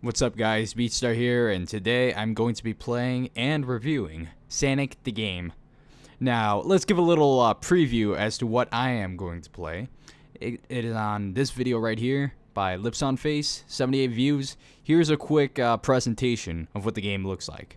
What's up guys, Beatstar here, and today I'm going to be playing and reviewing Sanic the Game. Now, let's give a little uh, preview as to what I am going to play. It, it is on this video right here by Lips on Face, 78 views. Here's a quick uh, presentation of what the game looks like.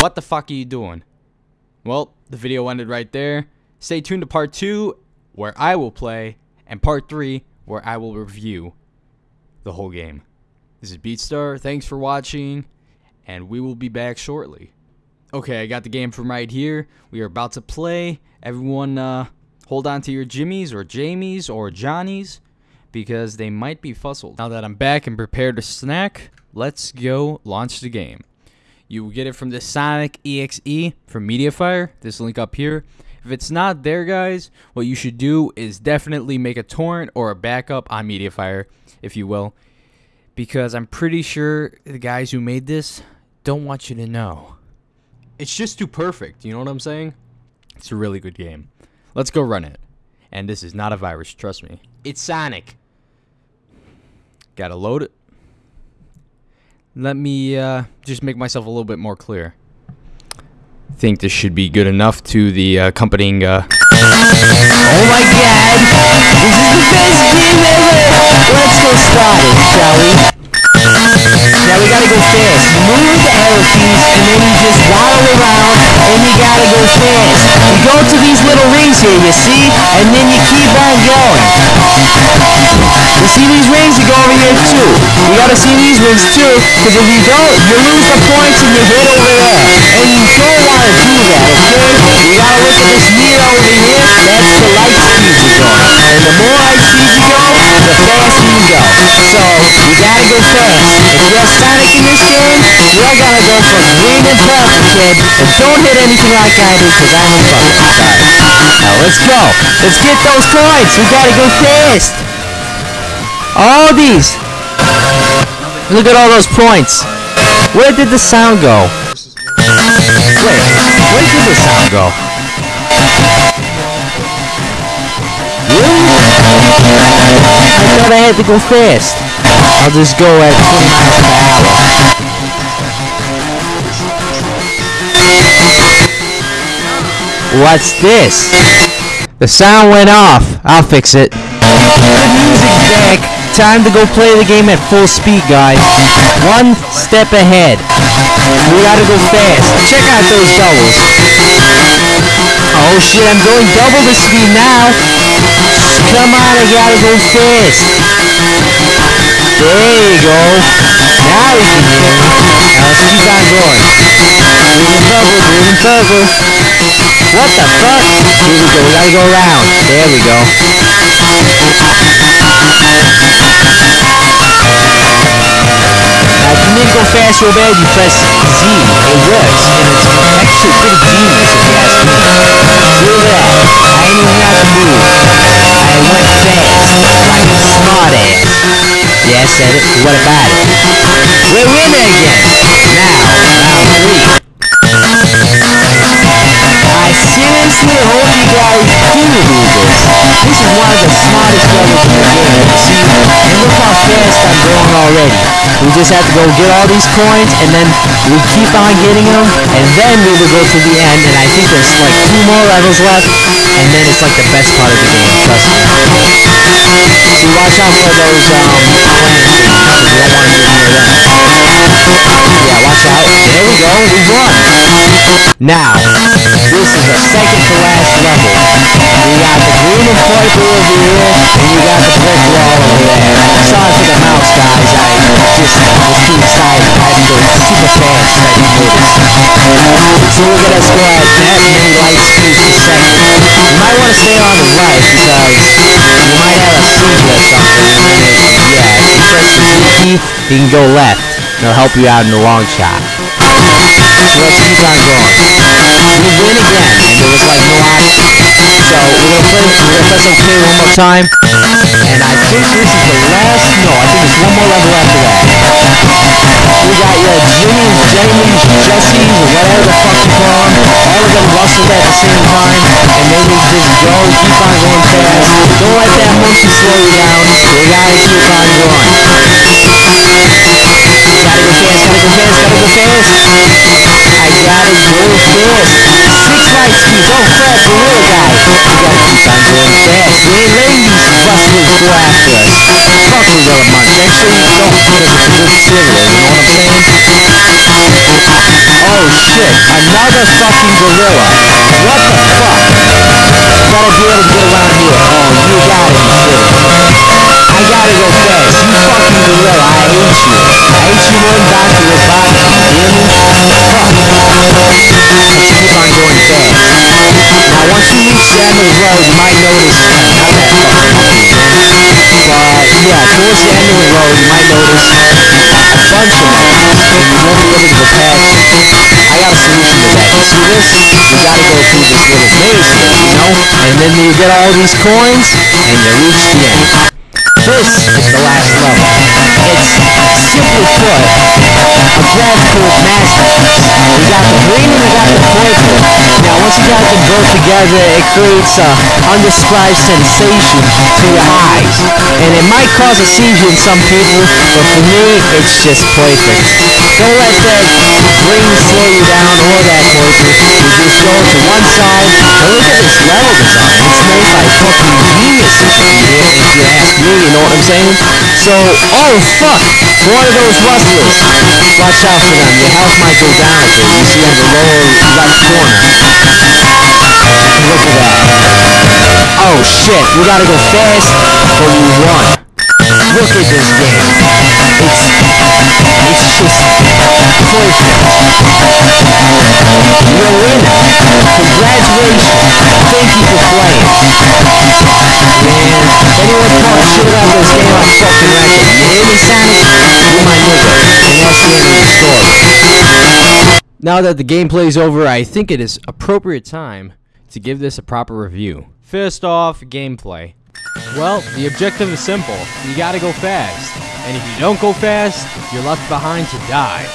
What the fuck are you doing? Well, the video ended right there. Stay tuned to part 2, where I will play, and part 3, where I will review the whole game. This is Beatstar, thanks for watching, and we will be back shortly. Okay, I got the game from right here. We are about to play. Everyone, uh, hold on to your Jimmies, or Jamies, or Johnnies, because they might be fuzzled. Now that I'm back and prepared to snack, let's go launch the game. You will get it from the Sonic EXE from Mediafire, this link up here. If it's not there, guys, what you should do is definitely make a torrent or a backup on Mediafire, if you will, because I'm pretty sure the guys who made this don't want you to know. It's just too perfect, you know what I'm saying? It's a really good game. Let's go run it. And this is not a virus, trust me. It's Sonic. Gotta load it. Let me uh, just make myself a little bit more clear. Think this should be good enough to the uh, accompanying. Uh... Oh my god! This is the best game ever! Let's get started, shall we? We gotta go fast. Move the arrow keys and then you just waddle around and you gotta go fast. You go to these little rings here, you see? And then you keep on going. You see these rings? You go over here too. You gotta see these rings too, because if you don't, you lose the points and you hit over there. And you don't wanna do that, okay? You gotta look at this meter over here. That's the If you're in this game, you're gonna go for green and purple, kid. And don't hit anything like I do, because I'm a fucking sorry. Now let's go. Let's get those coins. We gotta go fast. All these. Look at all those points. Where did the sound go? Wait, where did the sound go? Really? I thought I had to go fast. I'll just go at 20 miles hour. What's this? The sound went off. I'll fix it. Music back. Time to go play the game at full speed, guys. One step ahead. We gotta go fast. Check out those doubles. Oh shit, I'm going double the speed now. Come on, I gotta go fast. There you go. Now we can hear me. Now let's keep on going. Purple, green and purple. What the fuck? Here we go, we gotta go around. There we go. Now, if you need to go fast real bad, you press Z. It works, and it's actually pretty genius if you ask me. Said it. What about it? We're winning again. Now, round three. I seriously hope you guys do do this. This is one of the smartest levels in the game. See, and look how fast already. We just have to go get all these coins, and then we keep on getting them, and then we will go to the end, and I think there's like two more levels left, and then it's like the best part of the game, trust me. See, watch out for those, um, because don't want to get near them. Yeah, watch out. There we go, we won. Now, this is the second to last level. We got the green and purple over here, and you got the brick wall over there. Sorry for the mouse, guys. Disney, suicide, passenger, super fast, ready motors. So look at our squad. that many lights speed per second. You might want to stay on the right because you might have a seizure or something and then yeah, if you press the G key, you can go left. It'll help you out in the long shot. So let's keep on going. We win again, and there was like no option. So we're gonna play. We're gonna press OK one more time, and I think this is the last. No, I think there's one more level after that. We got your Jimmy's, Jamie's, Jesse's, whatever the fuck you call them. All of them rustled at the same time, and then we just go, keep on going fast. Don't let that monkey slow you down. We gotta fast. I gotta go fast. Six light speeds, oh crap, gorilla guy. We gotta keep on going fast. Letting these rustlers go after us. Fuck Gorilla Munch. Actually, don't, because it's a good cereal, you know what I'm saying? Oh shit, another fucking gorilla. What the fuck? Gotta be able to get around here. Oh, you gotta be kidding. I gotta go fast. You fucking gorilla, I hate you. I hate you more than Dr. Robotnik, you hear me? Let's keep on going fast. Now, once you reach the end you might notice, not but yeah, towards the end you might notice a bunch of and you won't be able. I got a solution to that. You see this? You gotta go through this little maze you know? And then you get all these coins, and you reach the end. This is the last level. It's, simply put, a graphical masterpiece. We got the green and we got the purple. Now, once you got them both together, it creates a undescribed sensation to your eyes. And it might cause a seizure in some people, but for me, it's just perfect. Don't let you down or that purple. You just go to one side. And look at this level design. It's made by fucking geniuses, if you, if you ask me, you know what I'm saying? So, oh fuck, one of those rustlers. Watch out for them. Your health might go down a bit. You see on the lower left corner. Look at that. Oh shit, we gotta go fast, but we won. Look at this game. It's, it's just perfect. You're a winner. Congratulations. Thank you for playing. Man, anyone talk shit about this game, I'm fucking wreck it. You hear me, Sonic? You're my nigga. And that's the end of the story. Now that the gameplay's over, I think it is appropriate time to give this a proper review. First off, gameplay. Well, the objective is simple. You gotta go fast. And if you don't go fast, you're left behind to die.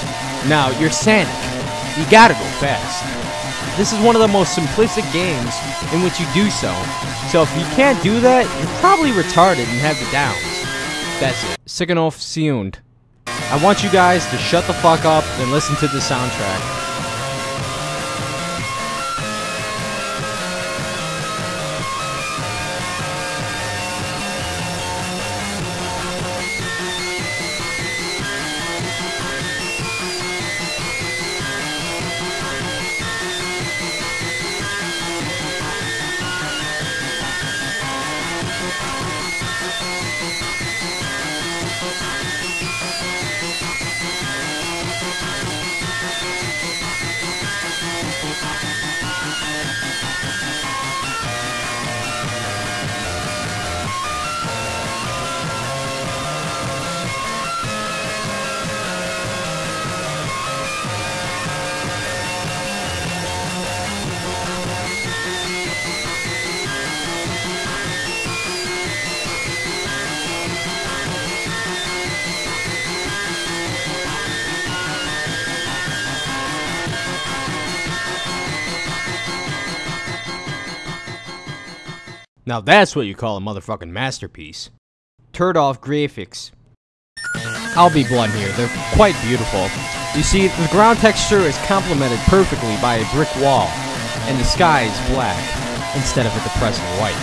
Now, you're Sonic. You gotta go fast. This is one of the most simplistic games in which you do so. So if you can't do that, you're probably retarded and have the downs. That's it. Sikanov Siund. I want you guys to shut the fuck up and listen to the soundtrack. Now that's what you call a motherfucking masterpiece. Turd off graphics. I'll be blunt here, they're quite beautiful. You see, the ground texture is complemented perfectly by a brick wall, and the sky is black, instead of a depressing white.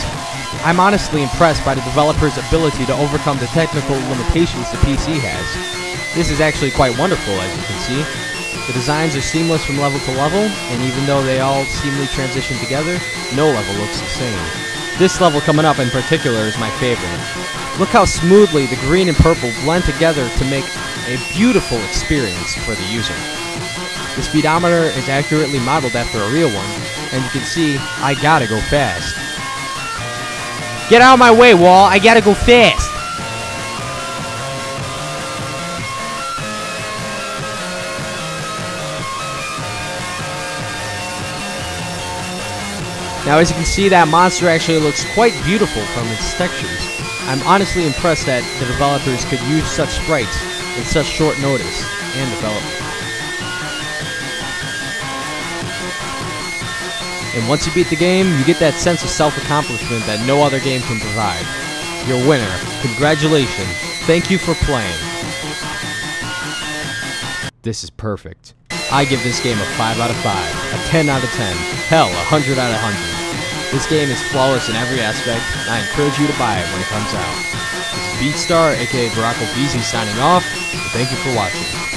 I'm honestly impressed by the developer's ability to overcome the technical limitations the PC has. This is actually quite wonderful, as you can see. The designs are seamless from level to level, and even though they all seamlessly transition together, no level looks the same. This level coming up in particular is my favorite. Look how smoothly the green and purple blend together to make a beautiful experience for the user. The speedometer is accurately modeled after a real one, and you can see I gotta go fast. Get out of my way, Wall. I gotta go fast. Now as you can see that monster actually looks quite beautiful from its textures. I'm honestly impressed that the developers could use such sprites in such short notice and development. And once you beat the game, you get that sense of self-accomplishment that no other game can provide. You're a winner. Congratulations. Thank you for playing. This is perfect. I give this game a 5 out of 5, a 10 out of 10, hell, a 100 out of 100. This game is flawless in every aspect, and I encourage you to buy it when it comes out. This is BeatStar, aka Barack Obese signing off, thank you for watching.